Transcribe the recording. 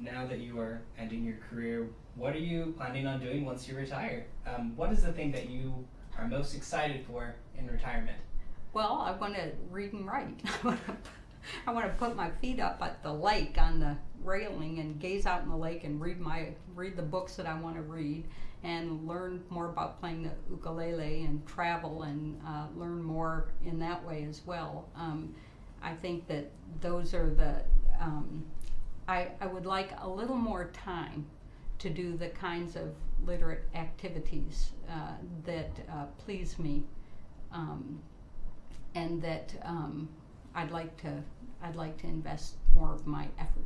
now that you are ending your career, what are you planning on doing once you retire? Um, what is the thing that you are most excited for in retirement? Well, I want to read and write. I want to put my feet up at the lake on the railing and gaze out in the lake and read my read the books that I want to read and learn more about playing the ukulele and travel and uh, learn more in that way as well. Um, I think that those are the um, I, I would like a little more time to do the kinds of literate activities uh, that uh, please me. Um, and that um, I'd like to I'd like to invest more of my effort.